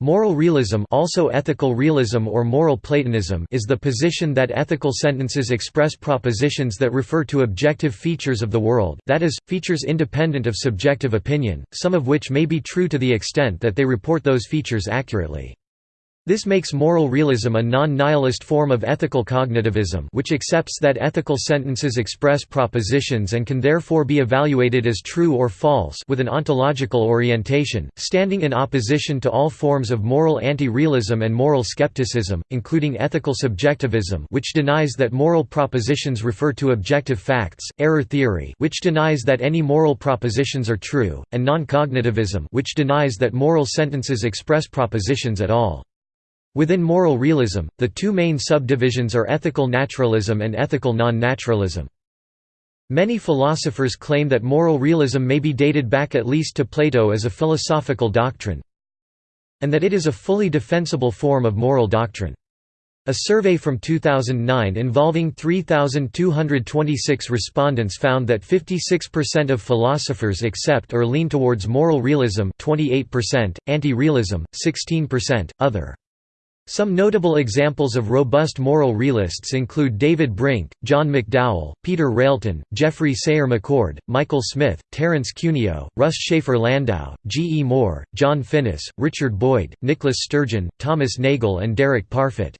Moral realism also ethical realism or moral Platonism is the position that ethical sentences express propositions that refer to objective features of the world that is, features independent of subjective opinion, some of which may be true to the extent that they report those features accurately. This makes moral realism a non-nihilist form of ethical cognitivism which accepts that ethical sentences express propositions and can therefore be evaluated as true or false with an ontological orientation, standing in opposition to all forms of moral anti-realism and moral skepticism, including ethical subjectivism which denies that moral propositions refer to objective facts, error theory which denies that any moral propositions are true, and non-cognitivism which denies that moral sentences express propositions at all. Within moral realism, the two main subdivisions are ethical naturalism and ethical non-naturalism. Many philosophers claim that moral realism may be dated back at least to Plato as a philosophical doctrine, and that it is a fully defensible form of moral doctrine. A survey from 2009 involving 3,226 respondents found that 56% of philosophers accept or lean towards moral realism 28%, anti-realism, 16%, other. Some notable examples of robust moral realists include David Brink, John McDowell, Peter Railton, Geoffrey Sayre McCord, Michael Smith, Terence Cuneo, Russ Shafer Landau, G. E. Moore, John Finnis, Richard Boyd, Nicholas Sturgeon, Thomas Nagel and Derek Parfit.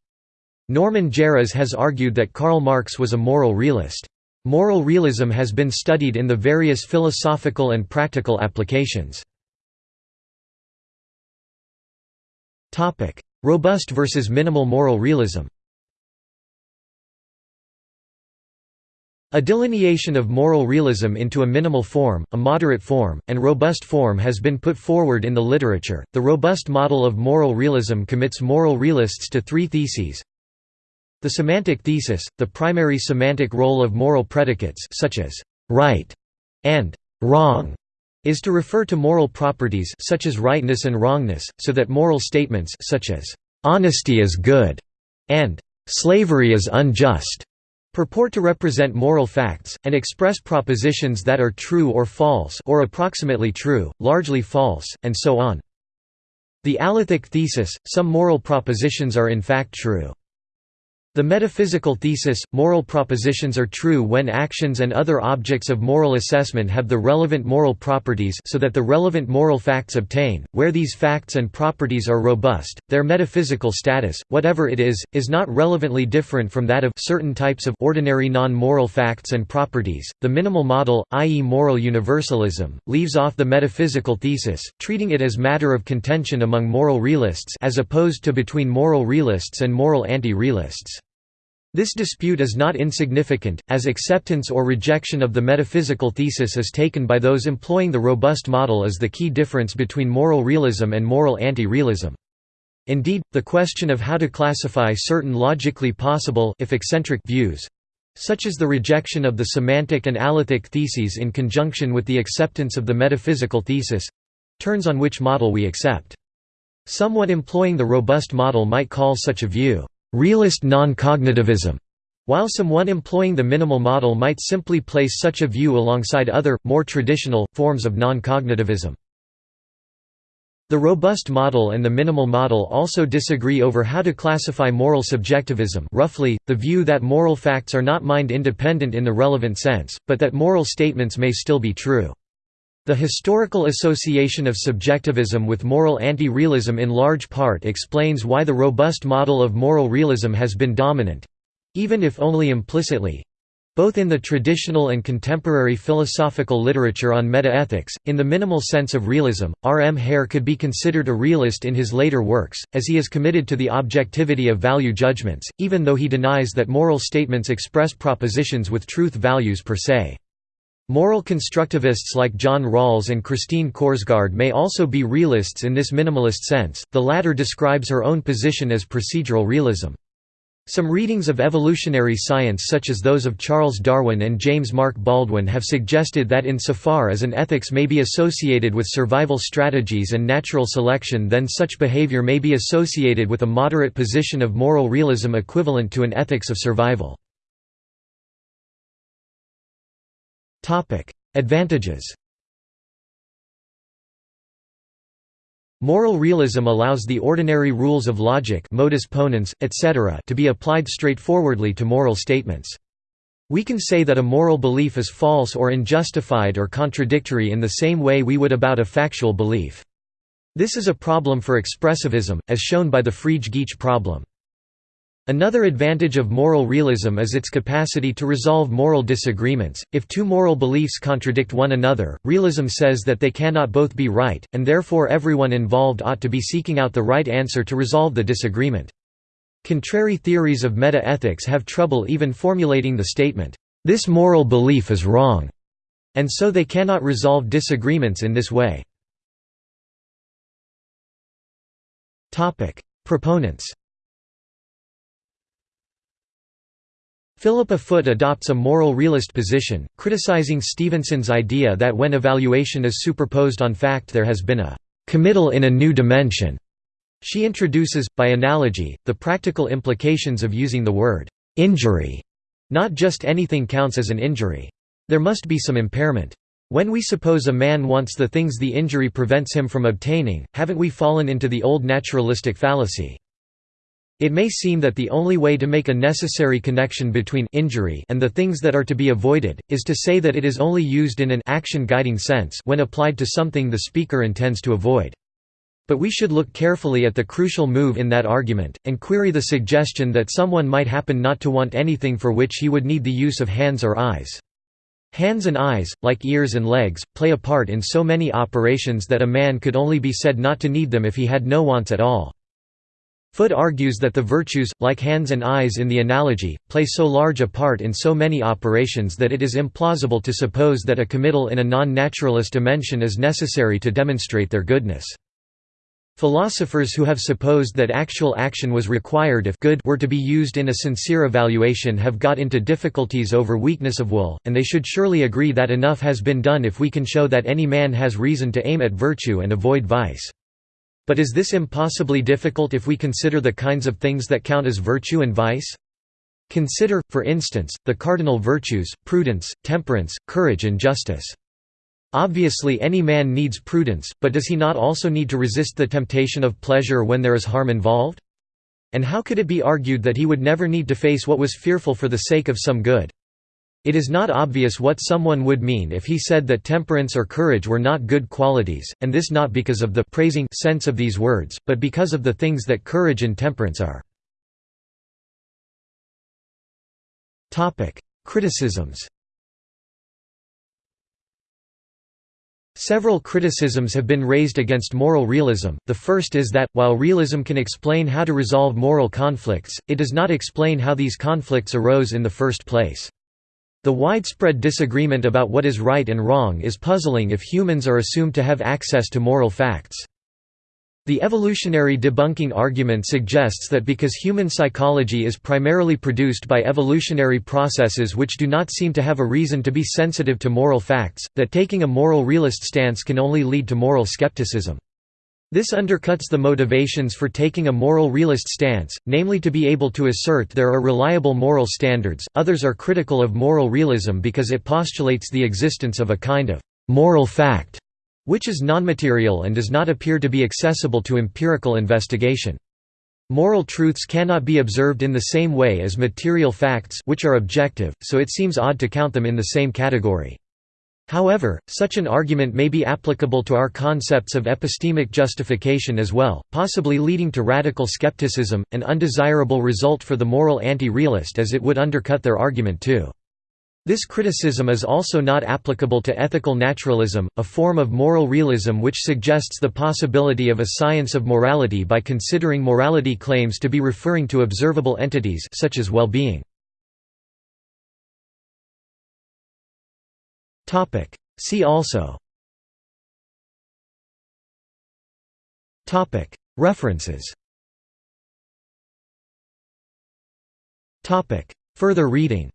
Norman Geras has argued that Karl Marx was a moral realist. Moral realism has been studied in the various philosophical and practical applications. Robust versus minimal moral realism A delineation of moral realism into a minimal form, a moderate form, and robust form has been put forward in the literature. The robust model of moral realism commits moral realists to three theses. The semantic thesis, the primary semantic role of moral predicates such as right and wrong is to refer to moral properties such as rightness and wrongness, so that moral statements such as honesty is good and slavery is unjust purport to represent moral facts, and express propositions that are true or false or approximately true, largely false, and so on. The alethic thesis, some moral propositions are in fact true. The metaphysical thesis, moral propositions are true when actions and other objects of moral assessment have the relevant moral properties so that the relevant moral facts obtain, where these facts and properties are robust, their metaphysical status, whatever it is, is not relevantly different from that of certain types of ordinary non-moral facts and properties. The minimal model, i.e. moral universalism, leaves off the metaphysical thesis, treating it as matter of contention among moral realists as opposed to between moral realists and moral anti-realists. This dispute is not insignificant, as acceptance or rejection of the metaphysical thesis is taken by those employing the robust model as the key difference between moral realism and moral anti-realism. Indeed, the question of how to classify certain logically possible if eccentric views such as the rejection of the semantic and alethic theses in conjunction with the acceptance of the metaphysical thesis turns on which model we accept. Someone employing the robust model might call such a view realist non-cognitivism, while someone employing the minimal model might simply place such a view alongside other, more traditional, forms of non-cognitivism. The robust model and the minimal model also disagree over how to classify moral subjectivism roughly, the view that moral facts are not mind-independent in the relevant sense, but that moral statements may still be true. The historical association of subjectivism with moral anti-realism in large part explains why the robust model of moral realism has been dominant—even if only implicitly, both in the traditional and contemporary philosophical literature on metaethics. In the minimal sense of realism, R. M. Hare could be considered a realist in his later works, as he is committed to the objectivity of value judgments, even though he denies that moral statements express propositions with truth values per se. Moral constructivists like John Rawls and Christine Korsgaard may also be realists in this minimalist sense, the latter describes her own position as procedural realism. Some readings of evolutionary science such as those of Charles Darwin and James Mark Baldwin have suggested that insofar as an ethics may be associated with survival strategies and natural selection then such behavior may be associated with a moderate position of moral realism equivalent to an ethics of survival. Advantages Moral realism allows the ordinary rules of logic modus ponens, etc. to be applied straightforwardly to moral statements. We can say that a moral belief is false or unjustified or contradictory in the same way we would about a factual belief. This is a problem for expressivism, as shown by the Frege-Geach problem. Another advantage of moral realism is its capacity to resolve moral disagreements. If two moral beliefs contradict one another, realism says that they cannot both be right, and therefore everyone involved ought to be seeking out the right answer to resolve the disagreement. Contrary theories of meta-ethics have trouble even formulating the statement, "'This moral belief is wrong' and so they cannot resolve disagreements in this way. Proponents Philippa Foot adopts a moral realist position, criticizing Stevenson's idea that when evaluation is superposed on fact there has been a «committal in a new dimension» She introduces, by analogy, the practical implications of using the word «injury». Not just anything counts as an injury. There must be some impairment. When we suppose a man wants the things the injury prevents him from obtaining, haven't we fallen into the old naturalistic fallacy? It may seem that the only way to make a necessary connection between injury and the things that are to be avoided, is to say that it is only used in an action-guiding sense when applied to something the speaker intends to avoid. But we should look carefully at the crucial move in that argument, and query the suggestion that someone might happen not to want anything for which he would need the use of hands or eyes. Hands and eyes, like ears and legs, play a part in so many operations that a man could only be said not to need them if he had no wants at all. Foot argues that the virtues, like hands and eyes in the analogy, play so large a part in so many operations that it is implausible to suppose that a committal in a non-naturalist dimension is necessary to demonstrate their goodness. Philosophers who have supposed that actual action was required if good were to be used in a sincere evaluation have got into difficulties over weakness of will, and they should surely agree that enough has been done if we can show that any man has reason to aim at virtue and avoid vice. But is this impossibly difficult if we consider the kinds of things that count as virtue and vice? Consider, for instance, the cardinal virtues, prudence, temperance, courage and justice. Obviously any man needs prudence, but does he not also need to resist the temptation of pleasure when there is harm involved? And how could it be argued that he would never need to face what was fearful for the sake of some good? It is not obvious what someone would mean if he said that temperance or courage were not good qualities, and this not because of the praising sense of these words, but because of the things that courage and temperance are. Criticisms Several criticisms have been raised against moral realism. The first is that, while realism can explain how to resolve moral conflicts, it does not explain how these conflicts arose in the first place. The widespread disagreement about what is right and wrong is puzzling if humans are assumed to have access to moral facts. The evolutionary debunking argument suggests that because human psychology is primarily produced by evolutionary processes which do not seem to have a reason to be sensitive to moral facts, that taking a moral realist stance can only lead to moral skepticism. This undercuts the motivations for taking a moral realist stance, namely to be able to assert there are reliable moral standards. Others are critical of moral realism because it postulates the existence of a kind of moral fact which is nonmaterial and does not appear to be accessible to empirical investigation. Moral truths cannot be observed in the same way as material facts which are objective, so it seems odd to count them in the same category. However, such an argument may be applicable to our concepts of epistemic justification as well, possibly leading to radical skepticism, an undesirable result for the moral anti-realist as it would undercut their argument too. This criticism is also not applicable to ethical naturalism, a form of moral realism which suggests the possibility of a science of morality by considering morality claims to be referring to observable entities such as well-being. See also. References. Further reading